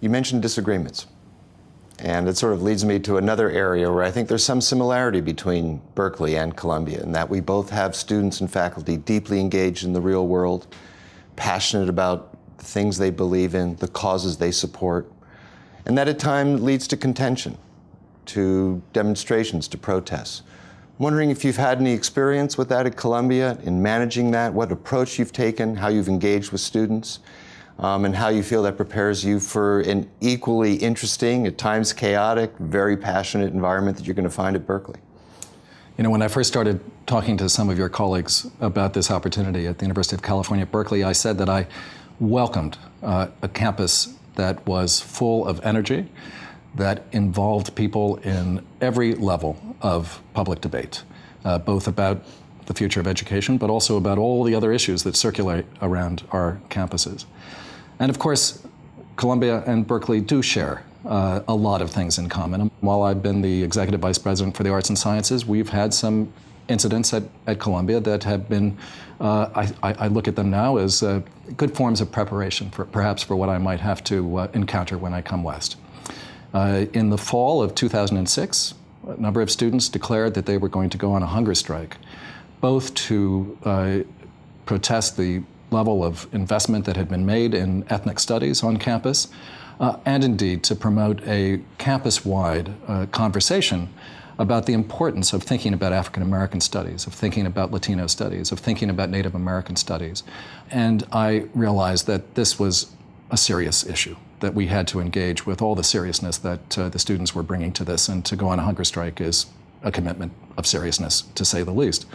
you mentioned disagreements. And it sort of leads me to another area where I think there's some similarity between Berkeley and Columbia in that we both have students and faculty deeply engaged in the real world, passionate about the things they believe in, the causes they support, and that at times leads to contention, to demonstrations, to protests. I'm wondering if you've had any experience with that at Columbia in managing that, what approach you've taken, how you've engaged with students, um, and how you feel that prepares you for an equally interesting, at times chaotic, very passionate environment that you're going to find at Berkeley. You know, when I first started talking to some of your colleagues about this opportunity at the University of California at Berkeley, I said that I welcomed uh, a campus that was full of energy, that involved people in every level of public debate, uh, both about the future of education, but also about all the other issues that circulate around our campuses. And of course, Columbia and Berkeley do share uh, a lot of things in common. While I've been the executive vice president for the arts and sciences, we've had some incidents at, at Columbia that have been, uh, I, I, look at them now as uh, good forms of preparation for perhaps for what I might have to uh, encounter when I come west. Uh, in the fall of 2006, a number of students declared that they were going to go on a hunger strike, both to uh, protest the level of investment that had been made in ethnic studies on campus, uh, and indeed to promote a campus-wide uh, conversation about the importance of thinking about African American studies, of thinking about Latino studies, of thinking about Native American studies. And I realized that this was a serious issue, that we had to engage with all the seriousness that uh, the students were bringing to this, and to go on a hunger strike is a commitment of seriousness, to say the least.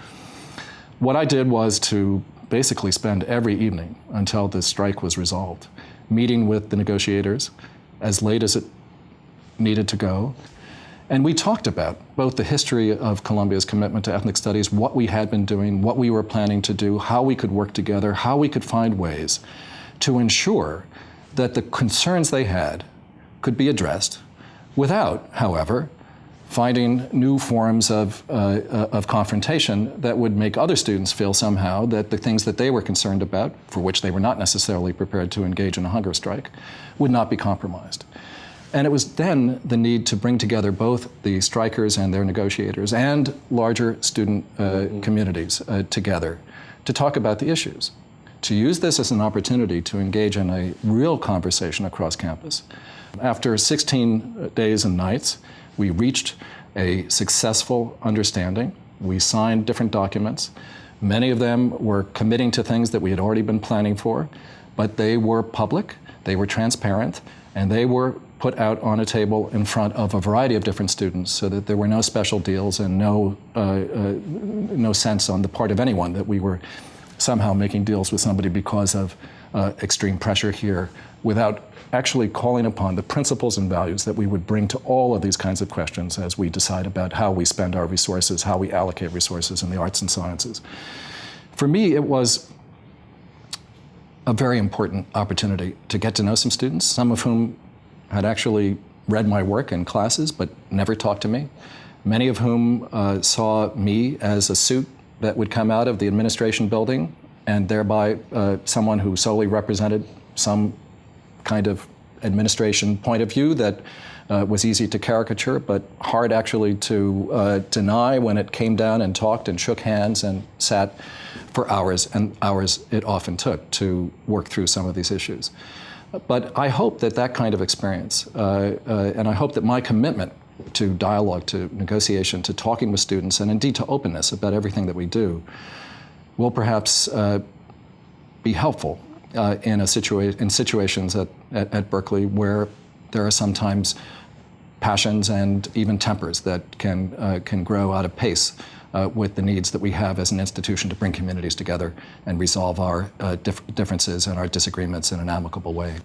What I did was to basically spend every evening until the strike was resolved, meeting with the negotiators as late as it needed to go. And we talked about both the history of Columbia's commitment to ethnic studies, what we had been doing, what we were planning to do, how we could work together, how we could find ways to ensure that the concerns they had could be addressed without, however, finding new forms of, uh, uh, of confrontation that would make other students feel somehow that the things that they were concerned about, for which they were not necessarily prepared to engage in a hunger strike, would not be compromised. And it was then the need to bring together both the strikers and their negotiators and larger student uh, mm -hmm. communities uh, together to talk about the issues, to use this as an opportunity to engage in a real conversation across campus. After 16 days and nights, we reached a successful understanding. We signed different documents. Many of them were committing to things that we had already been planning for, but they were public, they were transparent, and they were put out on a table in front of a variety of different students so that there were no special deals and no, uh, uh, no sense on the part of anyone that we were somehow making deals with somebody because of uh, extreme pressure here without actually calling upon the principles and values that we would bring to all of these kinds of questions as we decide about how we spend our resources, how we allocate resources in the arts and sciences. For me, it was a very important opportunity to get to know some students, some of whom had actually read my work in classes but never talked to me, many of whom uh, saw me as a suit that would come out of the administration building and thereby uh, someone who solely represented some kind of administration point of view that uh, was easy to caricature, but hard actually to uh, deny when it came down and talked and shook hands and sat for hours and hours it often took to work through some of these issues. But I hope that that kind of experience, uh, uh and I hope that my commitment to dialogue, to negotiation, to talking with students, and indeed to openness about everything that we do, will perhaps uh, be helpful uh, in, a situa in situations at, at, at, Berkeley where there are sometimes passions and even tempers that can, uh, can grow out of pace uh, with the needs that we have as an institution to bring communities together and resolve our uh, dif differences and our disagreements in an amicable way.